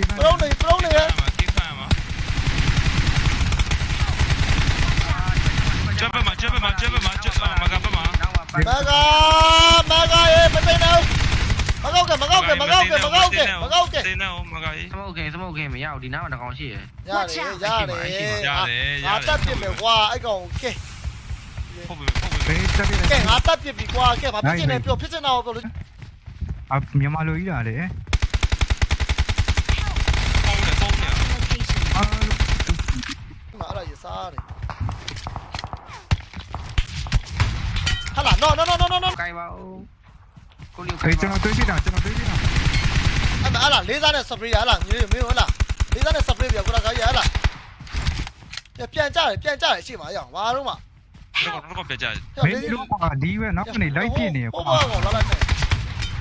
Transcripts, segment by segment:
ကြီးပရုံးနေပရုံးနေရကိဖာမှာကျပ်မှာကျပ်မှာကျပ်မှာကျပ်မှာမကပါမှာမကမကရေမသိနေမကောက်ကမကောက်ကမကောက်ကမကောက်ကမကောက်ကတင်းနေအောင်မကကြီးစမုတ်ကင်စမုတ်ကင်မရဘူးဒီနားမှာတကောင်ရှိရယ်ရတယ်ရတယ်ငါတတ်ပြမယ်ကွာအဲ့ကောင်ကဲဟုတ်ပြီဟုတ်ပြီဘေးတက်ပြီကဲငါတတ်ပြပြီကွာကဲဘာဖြစ်ချင်လဲပြောဖြစ်ချင်တာကိုပြောလို့အမြန်မာလိုကြီးတာလေ ပုံနေပုံနေ အာ မအဲ့ဒါရစားတယ်ဟာလာ no no no no no no ကိုင်ပါဦးကိုလီခေကျွန်တော်တွေးပြတာကျွန်တော်တွေးပြတာအဲ့ဒါဟာလာလေးစားနဲ့ spray ဟာလာမင်းမင်းဟုတ်လားလေးစားနဲ့ spray ပြကိုလာကရဟာလာပြန်ကြတယ်ပြန်ကြတယ်ရှေ့မှာရအောင်ဘာလို့မှတော့တော့ပြကြဘေးလို့ကွာဒီဝဲနောက်ကနေလိုက်ပြနေဟိုကွာဘောကောင်လာလိုက်မယ်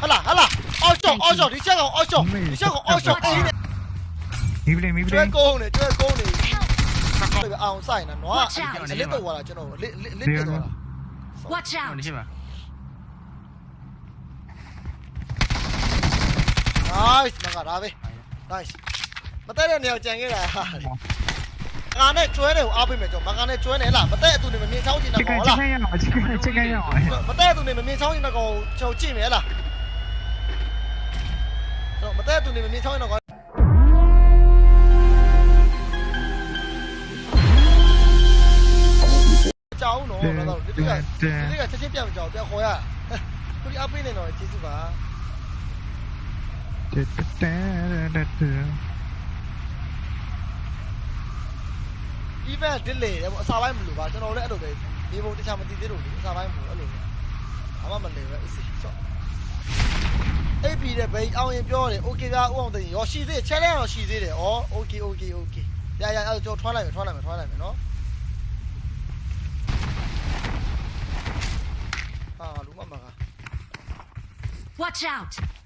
ဟာလာဟာလာအော်ရှော့အော်ရှော့ဒီချက်ကောင်အော်ရှော့ဒီချက်ကောင်အော်ရှော့ကြီးနေမိ ပလင်မိပလကျွဲင်ကုန်းနေကျွဲကုန်းနေအောင်ဆိုင်နော်နွားအလစ်တော့လာကျွန်တော်လစ်လစ်လစ်ပြတော့လာ Watch ဟို out! နေရှိမှာ nice မကဒါပဲ nice မတက်တဲ့နေရာကြံခဲ့တာဟာကာနဲ့ကျွဲတယ်ကိုအားပေးမယ်ကျွန်တော်မကာနဲ့ကျွဲနေလားမတက်အတူနေမမြင်ချောင်းကျင်ချတာစ်ကန်ကောင်ချစ်လားကန်ရအောင်ချစ်ကန်ချစ်ကန်ရအောင်မတက်အတူနေမမြင်ချောင်းကျင်တာကောင်ကျွန်တော်ကြည့်မယ်လားတော့မတက်အတူနေမမြင်ချောင်းကျင်တာကော င်ကြောင်းတော့တော့ဒီကဒီကချက်ချင်းပြန်ကြောင်းပြန်ခေါ်ရကိုဒီအပေးနေတော့ကျေးဇူးပါတက်တက်တက်တက် even delay တယ်ပေါ့အစာပိုင်းမလို့ပါကျွန်တော်လည်းအဲ့လိုပဲဒီဘုံတခြားမသိသေးလို့အစာပိုင်းမလို့အဲ့လိုအမမလဲပဲအစီဆော့အေးပြီးတဲ့ဘယ်အောင်ရင်ပြောတယ် okay ဗျာဥအောင်သိရောရှိသေး challenge တော့ရှိသေးတယ်ဩ okay okay okay ရရအဲ့ကျွန်တော်ထွားလိုက်မယ်ထွားလိုက်မယ်ထွားလိုက်မယ်နော် Watch out!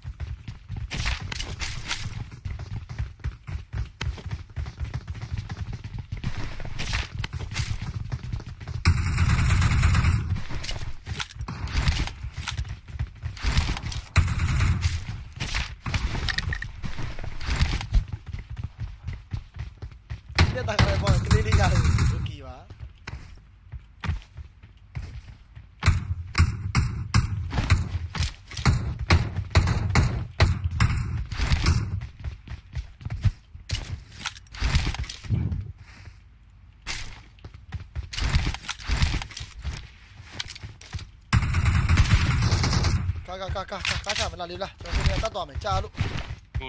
ကာကာကာကာကာချမလားလေးလားကျွန်တော်တို့တတ်သွားမယ်ကြာလို့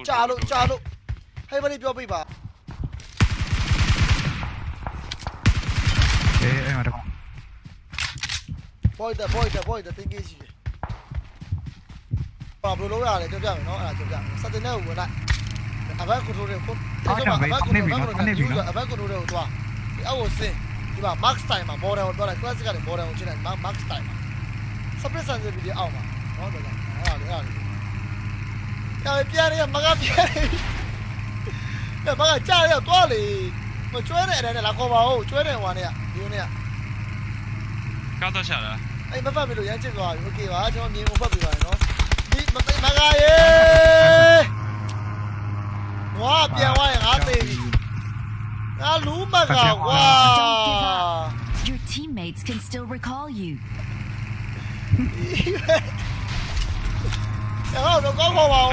ကြာလို့ကြာလို့ဟဲ့ဘယ်လိုပြောပြပါအေးအဲ့မှာတော့ boy တဲ့ boy တဲ့ boy တဲ့တင်ကြီးရှိတယ်ဘာဘယ်လိုလုပ်ရလဲကြောက်ကြမယ်နော်အဲ့ဒါကြောက်ကြမယ်စတင်တဲ့ဝင်လိုက်အဘက်ကွန်ထရိုးတွေကိုအဲ့ဒါအဘက်ကွန်ထရိုးကအဘက်ကွန်ထရိုးတွေကိုသွားဒီအောက်ကိုဆင်းဒီမှာ max time မှာ model ကိုသွားလိုက် classic ကနေ model ကိုချိန်လိုက် max time မှာ split sensitivity အောက်မှာ နော်ဒါကြောင့်အဲ့ဒါလေအဲ့ဒါလေကြာပြန်ရမကပြန်ရမကကြာရတော့လေမကျွဲတဲ့အဲ့ဒါနဲ့လာခေါ်ပါဦးကျွဲတဲ့ဟွာနဲ့ဒီနေ့က ကားတော့ချတာ အဲ့မဖတ်ပြီလို့ရမ်းချစ်သွားပြီโอเคပါကျွန်တော်မြင်ကိုဖတ်ပြပါရနော်ဒီမသိမကရေဝါပြန်သွားရင်ငါသိပြီငါလူမကကွာ Your teammates can still recall you. အဲ့တော့ကောင်းပါပါဦး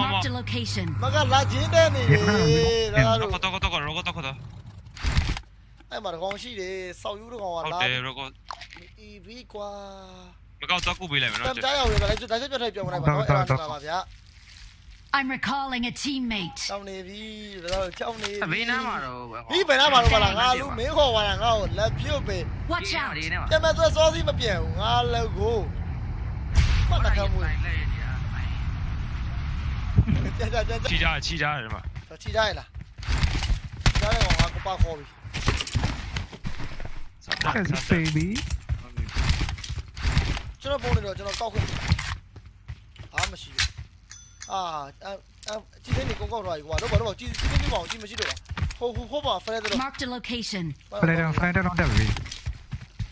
Marked a location. မကလာချင်းတဲ့နေလေဒါတော့တော့တော့တော့တော့တော့တော့အဲ့မှာကောင်ရှိတယ်စောက်ယူတကောင်ကဟုတ်လာတယ်ရောကအီဗီကွာမကောက်တော့ကုပေးလိုက်မယ်တနော်မ်ကြားရောက်ရလိုက်ဒါချက်ပြတ်ထိုက်ပြောင်းလိုက်ပါတော့အဲ့ဒါပါဗျာ I'm recalling a teammate. တောင်းနေပြီဒါတော့ကြောက်နေဘေးနားမှာတော့ဒီဘယ်နားမှာတော့ပါလားငါလူမင်းခေါ်ပါလားငါ့ကိုလက်ပြုတ်ပဲ Watch out! ဒီနားမှာပြန်မသွဲစောစီးမပြန်ဘူးငါလည်းကိုမှတ်တကမွေးကြာ ကြာကြာချီကြချီကြတယ်မှာချီတိုင်းလားကြားတယ်ကောင်ငါကပါခေါ်ပြီအဲ့ဘေဘီကျွန်တော်ပုံနေတော့ကျွန်တော်ကောက်ခွင့်အားမရှိဘူးအာအကြည့်နေကောက်ကောက်သွားပြီကွာတော့ဘာလို့ကြည့်ကြည့်နေပါအောင်ကြည့်မရှိတော့ဟိုဟိုဟိုပါဖရဲတော့ Marked a location. ဖလဲတော့ဖလဲတော့တက်ပြီ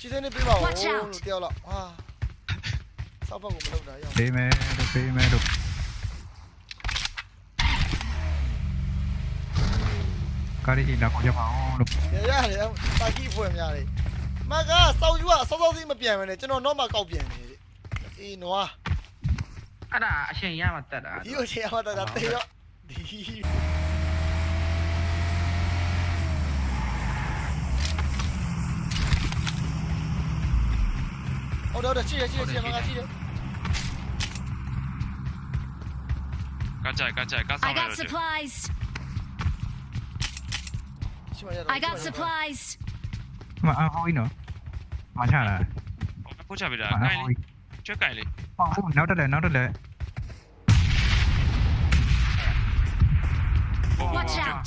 ကြည့်နေပြပါဦး Watch out လို့တယောက်လောက်ဟာစောက်ဖက်ကိုမလုပ်တာရအောင်ဘေးမဲတို့ဘေးမဲတို့ ကားရီလာခေါ်ကြပါအောင်လို့ရရတယ်တာကီဖွဲ့များတယ်မကစောက်ယူကစောစောစီးမပြန်မနဲ့ကျွန်တော်တော့မှကောက်ပြန်နေတယ်အေးနွားအဲ့ဒါအချိန်ရမှတက်တာဒီကိုချင်အောင်တော့တေရောဒီဟုတ်တော့ချီရချီရချီရမကချီရကကြိုက်ကကြိုက်ကဆော I င်းရ got တော့ supplies. ချီမရတော့ I got supplies. မအဟိုးနော်မချလာပို့ချပေးတာအကိုင်းဟိုးလေးကျွတ်ကိုင်းလေးဟောနောက်တက်လဲနောက်တက်လဲ Watch out.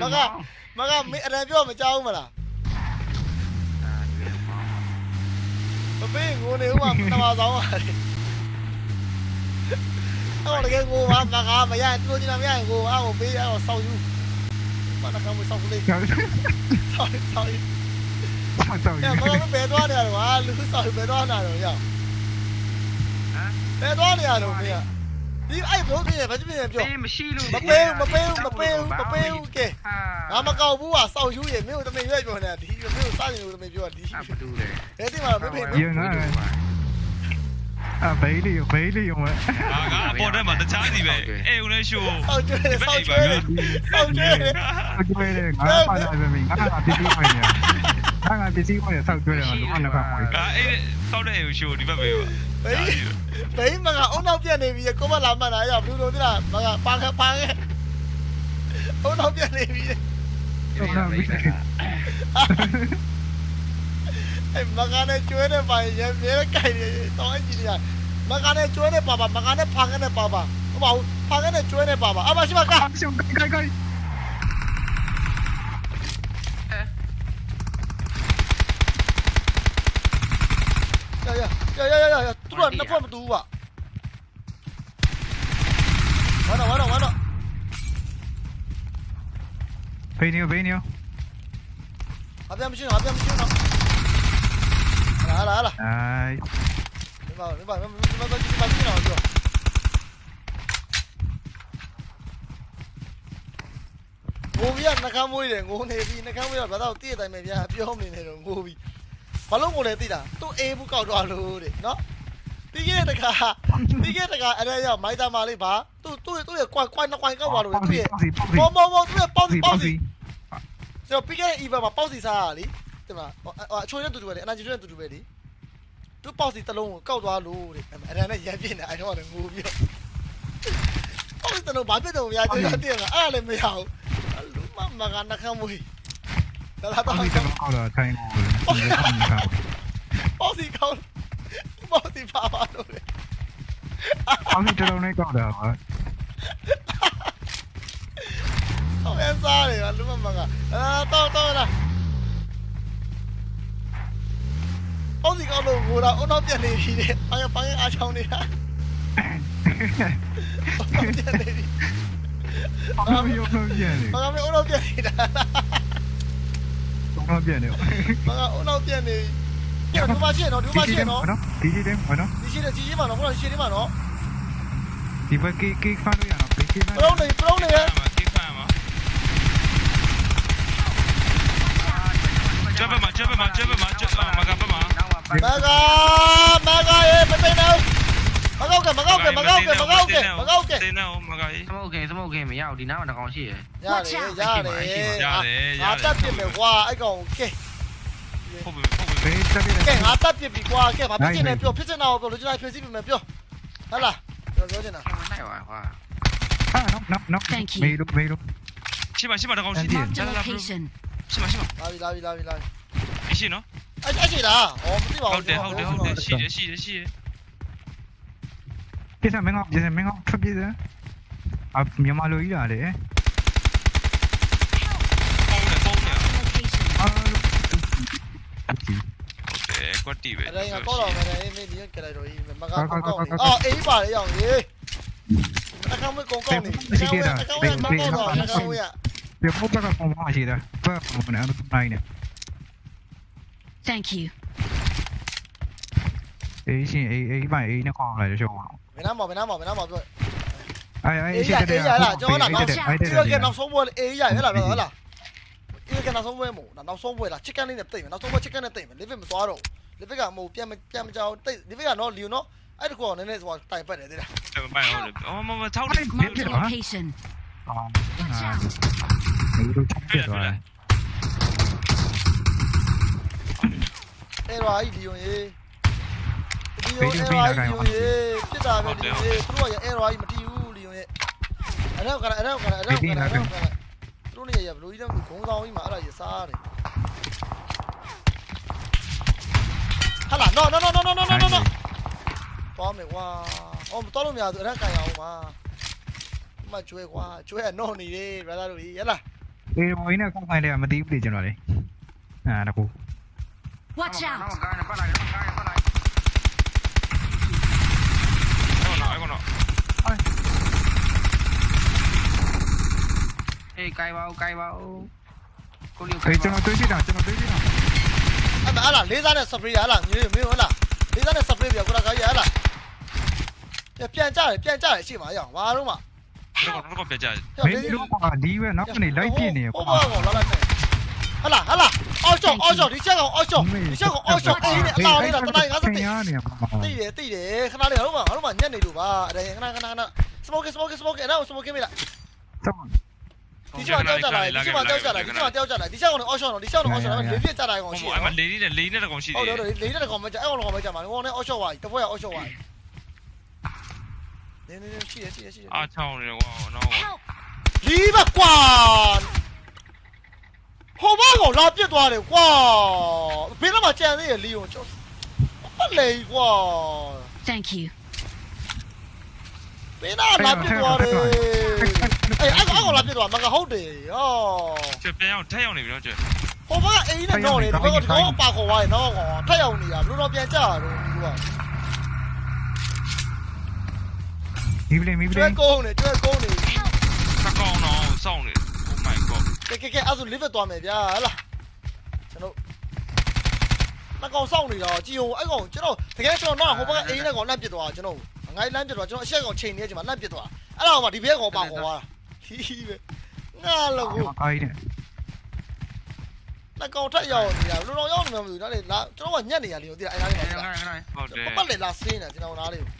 မကမကမင်းအရန်ပြောမကြောက်ဘူးမလားမပေးငိုနေဦးမှာနမတောင်းပါလေအော်တကယ်ငိုပါမကမရတူချင်တာမရငိုအော်ပေးအော်ဆောက်ယူမနကမဆောက်လေးကြောက်ဆောက်ဆောက်ယူကြောက်။အဲမမဘယ်သွားနေရတော့ဟာလူဆောင်ဘယ်သွားနေရတော့ရောက်ဟမ်။ဘယ်သွားနေရတော့မင်းက။ ဒီအဲ့ဘုံပြင်းဘာပြင်းပြောပေးမရှိလို့မပေးဘူးမပေးဘူးမပေးဘူးမပေးဘူးကဲဟာငါမကောက်ဘူးဟာစောက်ယူရမင်းတို့တမင်ရွက်ပြောနေတာဒီမင်းတို့စားရင်လို့တမင်ပြောတာဒီအပတူတယ်အဲ့ဒီမှာမဖေဘူးအဘေးလေးဘေးလေးရောမအာငါအပေါ်ထဲမှာတခြားစီပဲအေဦးလေးရှိုးစောက်ကျွေးစောက်ကျွေးစောက်ကျွေးကျွေးတယ်ငါပါလာပဲမင်းငါကပစ္စည်းဝင်နေငါကပစ္စည်းဝင်ဆောက်ကျွေးတယ်ဘာမှမကမွေးငါအေးဆောက်တဲ့အေဦးရှိုးဒီဘက်ပဲပါ ဘယ်ဘယ်မကအုံနောက်ပြက်နေပြီကိုမလာမှန်းတာရောက်ဘူးလို့သိလားမကပါခပါခဲ့အုံနောက်ပြက်နေပြီအဲ့မကနဲ့ကျွေးတဲ့ပါရမြဲကြိုက်နေတော့အကြီးကြီးမကနဲ့ကျွေးတဲ့ပါပါမကနဲ့ဖာကနေပါပါမဟုတ်ဘူးဖာကနေကျွေးတဲ့ပါပါအမရှိမကရှုံးကိုက်ကိုက် ရရရရရသူကနှစ်ဖက်မတူဘူးပါဝါတော့ဝါတော့ဝါတော့ဘေးနေဘေးနေအပြမ်းမရှိတော့အပြမ်းမရှိတော့လာလာလာအိုင်ဒီမှာဒီမှာဒီမှာဒီမှာဒီမှာဒီမှာပြောငိုပြီးနှကမ်းမွေးတယ်ငိုနေပြီးနှကမ်းမွေးတော့ဘာသာတည့်တဲ့အတိုင်းပဲဗျာပြောမနေနဲ့တော့ငိုပြီး ဘာလို့ငိုလဲသိတာသူ့အေးဘူးကောက်တော့လို့တဲ့နော်ပြီးခဲ့တဲ့တခါပြီးခဲ့တဲ့တခါအဲ့ဒါရောက်မိုက်တာမာလေးပါသူ့သူ့သူ့ရဲ့ကွိုင်ကွိုင်နှစ်ကွိုင်ကောက်သွားလို့သူ့ရဲ့ပေါစီပေါစီဘောဘောဘောသူ့ရဲ့ပေါက်စီစီပေါပေါက်စီစီကျွန်တော်ပြီးခဲ့တဲ့ event မှာပေါက်စီစားရလေဒီမှာအချိုးနဲ့တူတူပဲလေအနာဂျီနဲ့တူတူပဲလေသူပေါက်စီတစ်လုံးကိုကောက်သွားလို့တဲ့အဲ့ဒါနဲ့ရမ်းပြင်းနေအဲ့တော့လည်းငိုပြီးတော့ပေါက်စီတစ်လုံးဘာဖြစ်တော့များကျွန်တော်တည့်ရအဲ့ဒါလည်းမရဘူးလူမမကနှကမ်းမွေး ဒါလာပေါတော့စီတော့ကောက်တော့ထိုင်ကိုဒီကောင်ကပေါက်စီကောက်ပေါက်စီပါပါလို့လေပေါစီတော်တော်နဲ့ကောက်တာပါဟောအစားတယ်လူမမကအာတော့တော့လားပေါက်စီကောက်လို့ငိုတာအုံနောက်ပြက်နေပြီတဲ့ဘာရဘာရအားချောင်းနေတာပြက်နေပြီဘာလို့ရောလို့ပြန်နေ။ဘာကမင်းအုံနောက်ပြက် နေတာတော့ပြန်နေ။ဘာကအုံနောက်ပြက်နေပြီ။ဒီမှာရှိရနော်ဒီမှာရှိရနော်ဒီဒီတယ်ဘာနော်။ဒီရှိတယ်ကြီးကြီးမှာနော်ခုနကရှိတယ်မှာနော်ဒီဘက်ကေကေဖားလို့ရအောင်ကေကေ။ပရုံးနေပရုံးနေရဲ့ မှာကိဖာမှာကျဘမှာကျဘမှာကျဘမှာကျမကပမှာ တော့ပါ ။မကမကရဲ့မသိတော့။မကောက်ကမကော က်ကမကောက်ကမကောက်ကမကောက်ကတင်းနေမကကြီးစမိုကင်စမိုကင်မရဘူးဒီနားမှာတကောင်ရှိရယ်ရတယ်ရတယ်။ငါတက်ပြစ်မယ်ကွာအဲ့ကောင်ကဲဟုတ်ပြီဟုတ်ပြီဘေးတက်ပြကဲငါတက်ပြစ်ပြီကွာကဲဘာဖြစ်နေပြောဖြစ်နေတာပြောလူချင်းတိုင်းဖြည့်စီးပြီမယ်ပြော။ဟုတ်လားပြောပြောချင်တာအဲ့မနိုင်ပါကွာ Ah, no, no, no. Thank you. မေးလို့မေးလို့ရှေ့မှာရှေ့မှာတကောင်ရှိ Thank you. Marked a လာလာ location. ရှေ့မှာရှေ့မှာလာပြီလာပြီလာပြီလာပြီအရှိနော်အဲ့အဲ့ရှိလားဩမသိပါဟုဘူးတ်တယ်ဟုတ်တယ်ဟုတ်တယ်ရှိတယ်ရှိတယ်ရှိတယ် Dia sampai ngok, dia sampai ngok trap dia tu. Ah, yang malu gila dia eh. có tì về đây có rồi mà này mình đi cái này rồi mình mà không con này ờ ý bà đấy rồi gì ta không biết con con này ta không biết ta không biết con con rồi ta không biết ạ việc không biết con con hỏi gì đâu vâng một mình ăn hôm nay nè thank you ý gì ý ý bà ý nó còn lại cho chồng မင်းနားမော်မင်းနားမော်မင်းနားမော်ပြော Ai ai Ê, ý chạy, chạy ý chạy là, cho nó làm sao? ဒီ Chạy တော့ chạy က chạy. နောက်ဆုံးပွဲလေအေးရရဟဲ့လားဟဲ့လားဒီကနောက်ဆုံးပွဲမို့နောက်ဆုံးပွဲလား chicken လေးနဲ့တိတ်မယ်နောက်ဆုံးပွဲ chicken နဲ့တိတ်မယ် live မသွားတော့ဘူး live ကမဟုတ်ပြန်မပြန်မကြောင်တိတ် live ကတော့ Leo နော်အဲ့တကူကနည်းနည်းဆိုတာတိုင်ပတ်တယ်တဲ့လားမပိုင်ဟုတ်တယ်အော်မမထောက်တယ် Marked a location. À, Watch à, out. mấy đứa chết tiệt rồi. အဲ့တော့အဲ့ Leo ရေး ရေလီယိုအဲ့တော့လီယိုရေပြစ်တာပဲလီယိုရေသူတို့ကအဲ့တော့မတီးဘူးလီယိုရေအဲ့တော့ကအဲ့တော့ကအဲ့တော့ကအဲ့တော့ကသူတို့နေရဘလူးကြီးတော့ဂုံးဆောင်ကြီးမှာအဲ့ဒါရစားတယ်ဟာလာ no no no no no no no no သွားမယ်ကွာအော်မတော်လို့မရဘူးအဲ့ဒါကန်ရအောင်ပါမကျွဲကွာကျွဲကတော့နေတယ် brother တို့ကြီးရလားအေးဘိုင်းနဲ့ခေါင်းခိုင်းတယ်မသိဘူးလေကျွန်တော်လေအာတကူ Watch နော out. က်ကားနဲ့ပတ်လာတယ်နောက်ကားနဲ့ပတ်လာတယ် ဟုတ်နော်အဲ့ကောနော် အေးကိုင်ပါဦးကိုင်ပါဦးကိုလီကိုအေးင်ကျွန်ပါတော်တွေးကြည့်တာကျွန်တော်တွေးကြည့်တာအဲ့ဒါဟာလာလေးစားနဲ့ spray ဟာလာမင်းမင်းဟုတ်လားလေးစားနဲ့ spray ပြကိုရာကားရဟာလာပြန်ကြတယ်ပြန်ကြတယ်ရှေ့မှာရအောင်ဘာလို့မှတော့တော့ပြကြတယ်မင်းတို့ကဒီဝဲနောက်ကနေလိုက်ပြနေကွာဟိုဘောကောလာလိုက်မယ်ဟာလာဟာလာအော်ချောအော်ချောဒီချက်ကောင်အော်ချောဒီချက်ကောင်အော်ချောအေးနဲ့အသားလေးတော့တနိုင်50တိရနေပါတိတယ်တိတယ်ခဏလေးဟိုမှာဟိုမှာညက်နေလို့ပါအဲ့ဒါခဏခဏခဏ smoke smoke smoke အဲ့ဒါ smoke မိလားတော့ ဒီချက်မှာတောက်ကြလာဒီချက်မှာတောက်ကြလာဒီချက်မှာတောက်ကြလာဒီချက်ကောင်အော်ချောတော့ဒီချက်ကောင်အော်ချောတော့လေးပြစ်ကြတာကောင်ရှိဟိုတယ်အဲ့မှာလေးလေးနဲ့လေးနဲ့တကောင်ရှိတဟုတ်ယ်တယ်ဟုတ်တယ်လေးတဲ့ကောင်မကြအဲ့ကောင်ကောင်မကြမှာဟိုနဲ့အော်ချောဝါတပွဲအော်ချောဝါနေနေရှိရရှိရရှိရအားချောင်းနေတယ်ကွာနော် Help. လီးပါကွာဟိုဘောကောင်လာပြစ်သွားတယ်ကွာဘယ်တော့မှကြံသေးရလီယွန်ကျော်ပတ်လေကွာ Thank you. ဘယ်တော့လာပြစ်သွားတယ် အေးအဲ့ကောင်လာပြစ်သွားမကဟုတ်တယ်ဟောချက်ပြန်အောင်ထက်ရောက်နေပြီနော်ကျဟိုဘကအိမ်နဲ့တော့တယ်ဒီဘက်ကဒီကောင်အပါခေါ်သွားတယ်နော်ကောင်ထက်ရောက်နေတာဘယ်လိုတော့ပြန်ကြရတော့ဒီကွာမီးပလင်းမီးပလကျွဲင်းကုန်းနေကျွဲကုန်းနေသကောင်တော့စောင့်နေ Oh my god ကဲကဲကဲအဲ့ဆို live သွားမယ်ဗျာဟလာကျွန်တော်မကောင်စောင့်နေတာကြည်ဟိုအဲ့ကောင်ကျွန်တော်တကယ်ကျွန်တော်တော့ဟိုဘကအိမ်နဲ့ကောင်လန့်ပစ်သွားကျွန်တော်ငိုင်းလန့်ပစ်သွားကျွန်တော်အချက်ကောင်ချိန်နေချိန်မှာလန့်ပစ်သွားအဲ့ဒါကောင်ဒီဘက်ကောင်ပါခေါ်သွားတာ ဟီးပဲငါလို့ကိုအိုင်းနဲ့လက်ကောင်ထက်ရောက်နေတာလူတော်ရောက်နေမှမသိဘူးဒါလေလာကျွန်တော်ကညက်နေရလေကိုသိလားအဲ့ဒါလေးခမှာဏခဏဟုတ်တယ်ပတ်လေလာစင်းနေကျွန်တော်နားလေးကို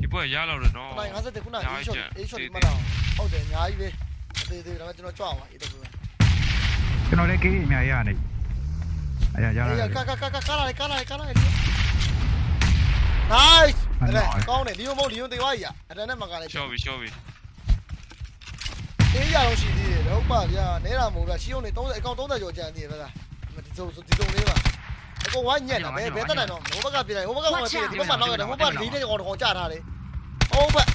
ဒီပွဲရလောက်တယ်နော်နိုင်50ခုနအေးရှော့အေးရှော့ဒီမှာတော့ဟုတ်တယ်အများကြီးပဲအသေးသေးဒါပေမဲ့ကျွန်တော်ကြွအောင်ပါအေးတော့ပဲကျွန်တော်လည်းကေးအများရနေအဲ့ရရအေးလာကကကကကားလိုက်ကားလိုက်ကားလိုက် nice အဲ့ကောင်းတယ်လီယိုမုံလီယိုတေဝါကြီးอ่ะအဲ့ဒါနဲ့မကလည်းရှော့ပြီရှော့ပြီအေးရအောင်ရှိသေးတယ်ဟုတ်ပါဗျာနဲတာမို့ဗျာရှီယုံနေ30အကောင်30ကျော်ကျန်သေးတယ်ဗျာဒီစုံဒီစုံလေးပါအကောင်ဝိုင်းညက်တာဘယ်ဘယ်တက်နိုင်တော့ဟိုဘက်ကပြလိုက်ဟိုဘက်ကဟိုဘက်ပြဒီဘက်မှာနောက်ရတယ်ဟိုဘက်လေးတဲ့ကောင်ကောင်ကြထားတယ်ဟုတ်ဘက်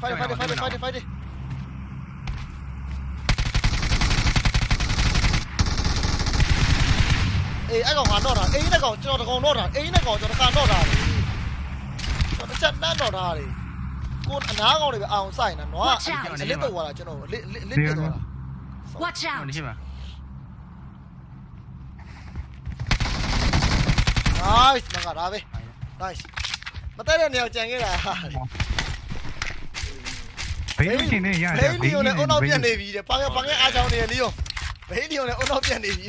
fight fight fight fight fight အေးအဲ့ကောင်ကတော့တာအေးနဲ့ကောင်ကျွန်တော်တကောင်တော့တာအေးနဲ့ကောင်ကျွန်တော်ကန်တော့တာလေကျွန်တော်ချက်တန်းတော့တာလေကိုအနားကောင်တွေပဲအောင်ဆိုင်တာနော်အလစ်တော့လာကျွန်တော်လစ်လစ်လစ်ပြတော့တာ Watch ဟို out. နေရှိပါ nice မကဒါပဲ nice မတက်တဲ့နေရာကြံခဲ့တာဘေးလို့ရှင်နေရဘေးလီယိုနဲ့အုံနောက်ပြတ်နေပြီတဲ့ပါကပါကအားချောင်းနေလီယိုဘေးလီယိုနဲ့အုံနောက်ပြတ်နေပြီ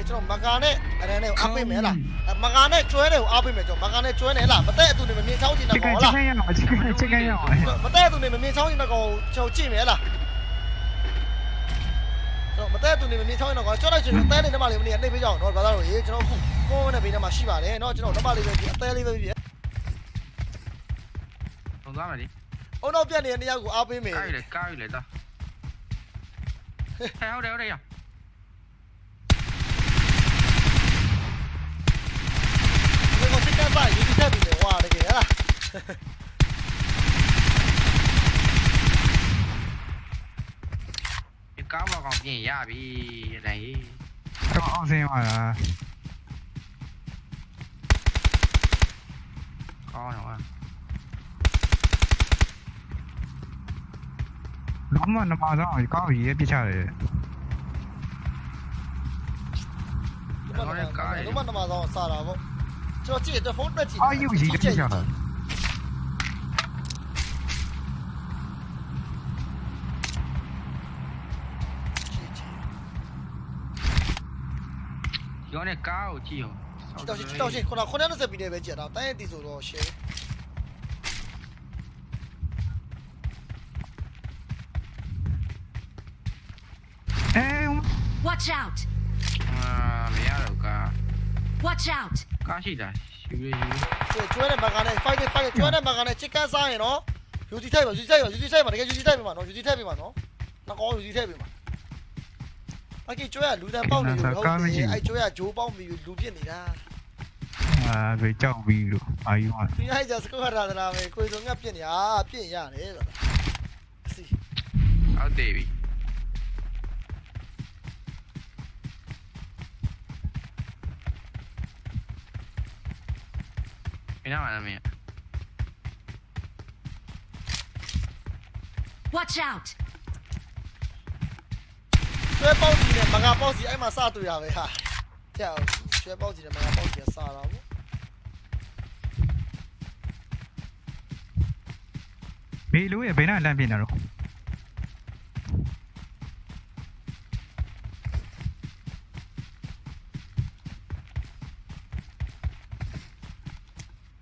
ခေကျွန်တော်မကာနဲ့အရန်နဲ့အားပေးမယ်လားမကာနဲ့ကျွဲတယ်ကိုအားပေးမယ်ကျွန်တော်မကာနဲ့ကျွဲတယ်လားမတဲ့အတူနေမမြင်ချောင်းချင်တဲ့ကောင်လားချင်ကန်ရအောင်ချင်ကန်ရအောင်မတဲ့အတူနေမမြင်ချောင်းချင်တဲ့ကောင်ကျွန်တော်ကြည့်မယ်လားတော့မတဲ့သူနေမမြင်ချောင်းတော့ကျွန်တော်ကျွန်တော်အသေးလေးနှစ်မလေးမနေနှိပ်ပေးကြအောင်နော်ဘာသာလို့ရေကျွန်တော်ခုကိုယ်နဲ့ဘေးထဲမှာရှိပါတယ်နော်ကျွန်တော်နှစ်မလေးပဲပြအသေးလေးပဲပြသုံးသားမယ်လေအုံတော့ပြက်နေတဲ့နေရာကိုအားပေးမယ်ကားရည်လေကားရည်လေတာဟဲ့ဟုတ်တယ်ဟုတ်တယ်ရ ဒီကိုစစ်ကပ်ပါရေးတက်ပြီလေဟွာတကယ်ဟလားဒီကားဘောကောင်ပြင်ရပြီလေတော့အောင်စင်းပါလားကောင်းတော့ ဟာလုံးဝနမဆောင်ကောက်ရေးပြချတယ်ဒီမှာတော့မနမဆောင်စားတာပေါ့ကျွန်တော်ကြည့်တယ်ဖုန်းတက်ကြည့်အာယူရေးပြချတယ်ရောနဲ့ကားကိုကြည့်အောင်တောက်ရှင်းတောက်ရှင်းခုန90ပြည်နေပဲကြည့်တာတိုင်းရတီဆိုတော့ရှယ်အဲ Watch out. အာမရတော့ကား Watch out. ကားရှိတာယူရယူကျွဲတဲ့မကန်နဲ့ fight fight ကျွဲတဲ့မကန်နဲ့ chicken စားရင်နော်ယူစီထိုက်ပါယူစီထိုက်ပါယူစီထိုက်ပါတကယ်ယူစီထိုက်ပြီမှာနော်ယူစီထိုက်ပြီမှာနော်ငါကောယူစီထိုက်ပြီမှာအကေကျွဲကလူတန်းပေါက်နေလို့ဟုတ်တယ်အဲ့ကျွဲကဂျိုးပေါက်ပြီးလူပြစ်နေတာအာဘယ်ကြောက်ပြီးလို့အာယူอ่ะဒီအဲ့ကျစကောရတာလားပဲကိုယ်စုံကပြစ်နေအာပြစ်ရတယ်ဆိုတာစီအောက်သေး ပြီမင်းနာမည်မင်း Watch out. ကျွဲပေါက်စီနဲ့မကပေါက်စီအဲ့မှာစတွေ့ရပဲဟာကြောက်ကျွဲပေါက်စီနဲ့မကပေါက်စီကစားတာပေါ့ဘေးလို့ရဘယ်နဲ့လမ်းပြနေတော့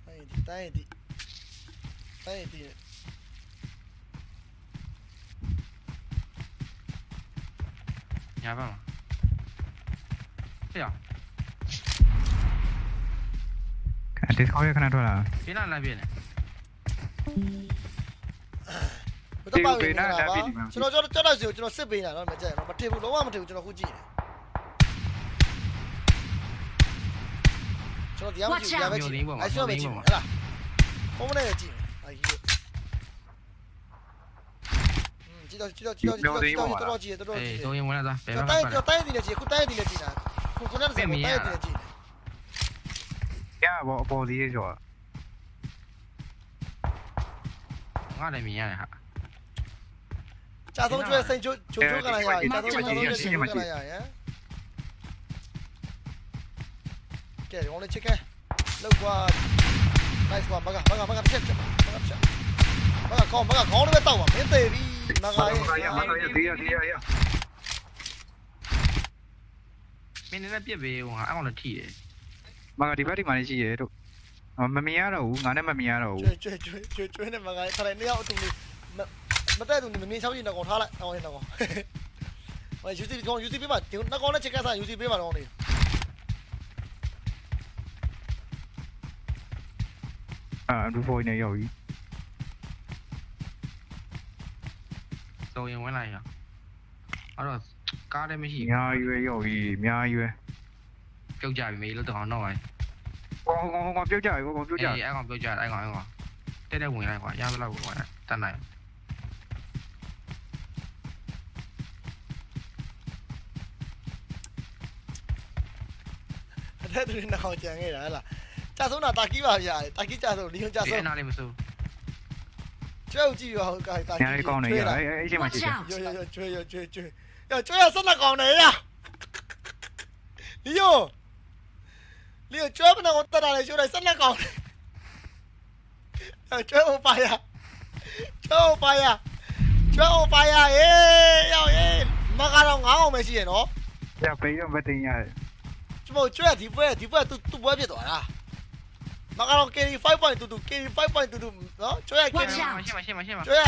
အဲ့ဒီ တိုင်းဒီတိုင်းဒီညာဘက်မှာဟေ့ရဒီခေါ်ရခဏထွက်လာပြင်းလာလာပြင်းနေဘယ်တော့မှဝင်နေတာပါကျွန်တော်ကျွန်တော်ကျွန်တော်စီကိုကျွန်တော်စစ်ပေးနေတာတော့မကြိုက်ဘူးမထင်ဘူးလုံးဝမထင်ဘူးကျွန်တော်ခုကြည့်တယ်ကျွန်တော်တရားမကြည့်တရားပဲကြည့်အဲ့ဆိုပဲကြည့်ဟဲ့လား ဘုံမနဲ့ကြည့်အဲ့ဒီကြည့်တော့ကြည့်တော့ကြည့်တော့ကြည့်တော့တော်တော်ကြည့်တော်တော်အေးကြည့်သုံးရင်ဝင်လာသားဘယ်ကျွန်ဘက်တော်မှာတိုင်းကျွန်တော်တိုင်းဒီနဲ့ကြည့်ခုတိုင်းဒီနဲ့ကြည့်တာခုခုနကစတိုင်းဒီနဲ့ကြည့်ရဘောအပေါ်စီးဆိုတော့ငါလည်းမြင်ရတယ်ဟာကြာဆုံးကျွဲစိန်ချိုးချိုးချိုးကလာရကြာဆုံးကြာဆုံးကျွဲစိန်ချိုးကလာရရကဲဒီကောင်လေးချစ်ခဲလောက်ကွာ nice ကွာမကမကမကတစ်ချက်ချက်မကတစ်ချက်မကကောင်းမကကောင်းလည်းပဲတောက်ပါမင်းသေးပြီမကရဲ့ဒီရဒီရရမင်းလည်းပြစ်ပေးဟိုဟာအကောင်လည်းထိတယ်မကဒီဘက်ဒီမှာရှိရဲတို့မမြင်ရတော့ဘူးငါနဲ့မမြင်ရတော့ဘူးကျွဲကျွဲကျွဲကျွဲနဲ့မကခရိုင်နှစ်ယောက်အတူလေးမတက်သူမမြင်ချောင်းကြီးတော့ထားလိုက်အောင်ရင်တော့ဟိုယူစီကောင်ယူစီပေးပါဒီနှစ်ကောင်နဲ့ချစ်ခဲစားယူစီပေးပါတော့နေအာဒူဖိုးနေရောက်ပြီသုံးရင်ဝင်လာရအဲ့တော့ကားလည်းမရှိအများရွယ် ရောက်ပြီအများရွယ်ပြုတ်ကြပြီမေးလို့တောင်းတော့ပါကောင်းကောင်းကောင်းပြုတ်ကြပြီကောင်းပြုတ်ကြအေးအဲ့ကောင်ပြုတ်ကြအဲ့ကောင်အဲ့ကောင်တက်တက်ဝင်လိုက်ကွာရသလောက်ဝင်လိုက်တတ်နိုင်အထ က်သူတွေနောက်ကြံခဲ့တာဟဲ့လားကြာဆုံးတာတာကီပါဗျာတာကီကြာဆုံးလီယွန်ကြာဒီဆုံးအနာလေးမစိုးကျွဲကိုကြည့်ရအောင်ကာတာကီညာလေးကောင်းနေရအဲ့အဲ့ချိန်မှာရှိ Watch တယ် out. ရောရောကျွဲရောကျွဲကျွဲရောကျွဲရဆက်လက်ကောင်းနေရလီယွန်လီယွန်ကျွဲမနာကိုတက်တာလေကျွဲလိုက်ဆက်လက်ကောင်းနေကျွဲဟိုပါရကျွဲ on fire ကျွဲ on fire ဟေးရောက်ဟေးမကတော့9အောင်ပဲရှိရနော်ရပေးတော့မတင်ရတယ်ကျမို့ကျွဲဒီပွဲဒီပွဲသူသူပွဲဖြစ်သွားတာ မကတော့ KD 5.22 KD 5.22နော်ကျွဲ KD Watch out ရှင်းပါရှင်းပါရှင်းပါကျွဲ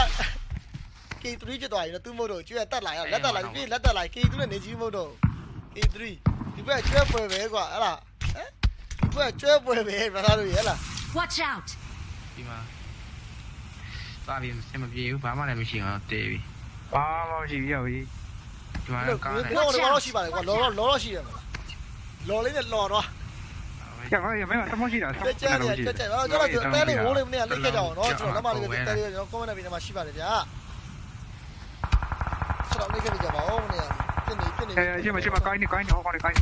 K3 ဖြစ်သွားပြီနော်သူ့မို့တော့ကျွဲတက်လာရလက်တက်လာပြီလက်တက်လာ K2 နဲ့နေကြီးမို့တော့ K3 ဒီပွဲကျွဲပွဲပဲကွာဟဲ့လားဟမ်ဒီပွဲကျွဲပွဲပဲဘာသာလို့ရလား Watch out! ဒီမှာသွားပြီးဆင်မပြေဘူးဘာမှလည်းမရှိအောင်တေးပြီဘာမှမရှိဘူးရောက်ကြီးဒီမှာလို့ကောင်းတယ်တော့တော့ရှိပါတယ်ကွာလောလောလောရှိတယ်မလားလောလေးနဲ့လောတော့ ရပါရမင်းသမရှိတာတက်ကြတယ်တက်ကြတယ်ကျွန်တော်တို့တဲလေးဝိုးလေးမနေ့ကလိတ်ခဲ့ကြအောင်နော်ကျွန်တော်လက်မလေးပဲတဲလေးကျွန်တော် comment ပြီးနေမှာရှိပါတယ်ဗျာဆက်တော့လိတ်ခဲ့ကြပါဦးမနေ့ကပြင်းနေပြင်းနေအဲရှိမရှိမကိုင်းနေကိုင်းနေဟောကောင်းနေကိုင်း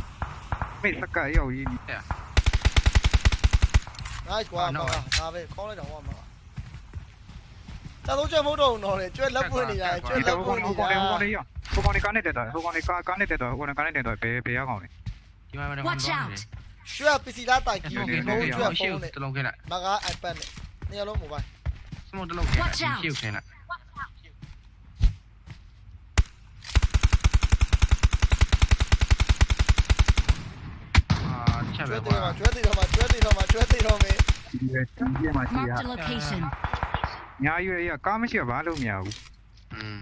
မေစကရောက်ကြီး nice ကွာဒါပဲခေါင်းလိုက်တော့ဟောမှာတာတော့ကျမတော့တော့လေကျွဲလက်ပွင့်နေရတယ်ကျွဲဒီလက်တော့ပွဟိုင့်နေကောင်ရလေးဟိုကောင်လေးရဟိုကောင်လေးကားနေတက်တော့ဟိုကောင်လေးကားကားနေတက်တော့ဟိုကောင်ကားနေတက်တော့ဘယ်ဘယ်ရောက်ကောင်လဲဒီမှာတော့ Watch out! ကျွဲပစ္စည်းလာတိုက်ကြီးဒီဘုံမှာကျွဲတော့ရှေ့ဖုန်းနဲ့တလုံးခဲ့လိုက်မက iPad နဲ့နေရာလုံး mobile စမုတ်တလုံးခဲ့လိုက်ရှေ့ကိုခဲလိုက်အာချက်ကျွဲပဲသေးကွာတော့ကျွဲသေးတော့မှကျွဲသေးတော့မှကျွဲသေးတော့မေးဒီရဲ့ဒီမှာရှိရ Marked a location. ညာရွေးရကားမရှိဘာလို့မရဘူးอืม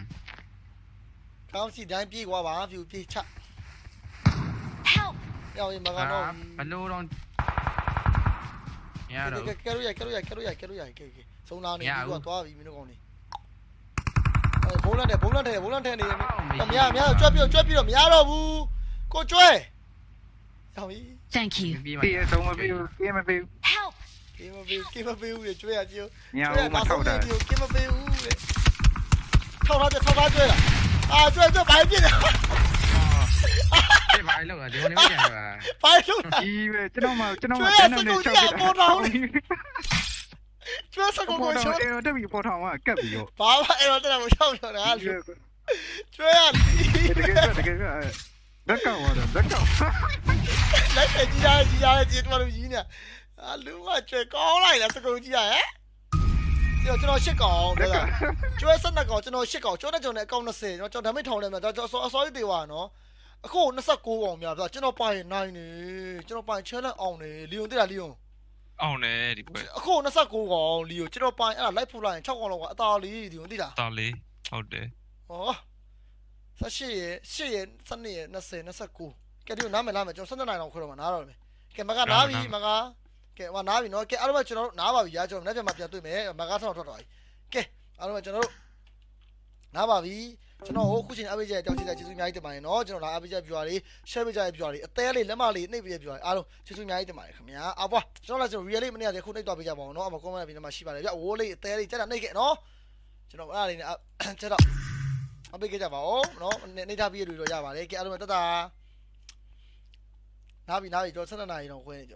ကောင်းစီတိုင်းပြေးကွာပါဖြူပြေးချ Help! ရောက်ရင်မကအာတော့ဘလို့တော့ရတော့ကဲကဲလို့ရကဲလို့ရကဲလို့ရကဲလို့ရကဲကဲစုံလာနေပြီးတော့သွားပြီမင်းတို့ကောင်နေအဲဘုံလန့်တယ်ဘုံလန့်တယ်ဘုံလန့်တယ်နေမရမရကြွက်ပြီးကြွက်ပြီးတော့မရတော့ဘူးကိုကျွဲရောက်ပြီ Thank you. ပြီးမှပြေးဆုံးမပြေးပြေးမပြေး Help! ကင်းမပေးကင်းမပေးဘူးလေကျွဲရကြည့်ညာဦးမထောက်တာကင်းမပေးဘူးလေထောက်ထားကြထောက်ထားကျွဲလားအာကျွဲကျွဲဘာ ဖြစ်လဲဒီဘာလို့လဲဒီလိုမကြံပါဘာလို့လဲဒီပဲကျွန်တော်မှကျွန်တော်မှကျွန်တော်နဲ့ချောက်ပြတာကျွဲစကုတ်ကိုပေါ်ချိုးတော့အဲ့တော့တက်ပြီးပေါ်ထောင်ကကက်ပြီးတော့ဘာမှအဲ့တော့တက်မချောက်တော့တာကျွဲရတကယ်တကယ်လက်ကောက်တော့လက်ကောက်လိုက်ကြည့်ရကြည့်ရကြည့်တော့ရင်းနေအာလူကကျွဲကောင်းလိုက်လားစကုတ်ကြီးရဟဲ့ကျွန်တော်ရှစ်ကောင်လက်တဲ့ကောက်ကျွဲစက်ကောင်ကျွန်တော်ရှစ်ကောင်ကျွဲနဲ့ကျွန်တော်အကောင့်20ကျွန်တော်ဓာတ်မိထောင်နေမှာကျွန်တော်အစောကြီးတေးပါနော် အခု29ကောင်များပြကျွန်တော်ပိုင်နိုင်နေကျွန်တော်ပိုင် challenge အောင်နေလီယွန်တိလားလီယွန်အောင်တယ်ဒီပွဲအခု29ကောင်လီယိုကျွန်တော်ပိုင်အဲ့ဒါလိုက်ဖူလိုက်ရင်6ကောင်လောက်ကအသာလေးဒီကိုသိလားတော်လေးဟုတ်တယ်ဟော18ရဲ့8ရဲ့12ရဲ့20 29ကဲဒီကိုနားမယ်လားမယ်ကျွန်တော်17နိုင်အောင်ခွဲတော့မှာနားတော့မယ်ကဲမကနားပြီမကကဲဟောနားပြီနော်ကဲအားလုံးကျွန်တော်တို့နားပါပြီရာကျွန်တော်နေ့ပြန်မှပြန်တွေ့မယ်မကဆောင်းထွက်သွားပြီကဲအားလုံးကျွန်တော်တို့ နားပါပြီကျွန်တော်ဟိုခုချိန်အပိကြတောက်ချစ်တဲ့ကျေးဇူးအများကြီးတင်ပါတယ်နော်ကျွန်တော်လာအပိကြပြွားလေး share ပေးကြတဲ့ပြွားလေးအသေးလေးလက်မလေးနှိပ်ပေးတဲ့ပြွားလေးအားလုံးကျေးဇူးအများကြီးတင်ပါတယ်ခင်ဗျာအပွားကျွန်တော်လည်းကျွန်တော် real လေးမနေ့ကခုနှိပ်သွားပေးကြပါအောင်နော်အမ comment ပြီးနေမှာရှိပါတယ်ဗျဝိုးလေးအသေးလေးတက်တာနှိပ်ခဲ့နော်ကျွန်တော်အဲ့ဒါလေးနဲ့ချက်တော့အပိကြကြပါဦးနော်နေထားပြီးရလို့ရပါတယ်ကဲအားလုံးတက်တာနားပြီနားပြီကျွန်တော်7နာရီတော့ခွဲနေကြ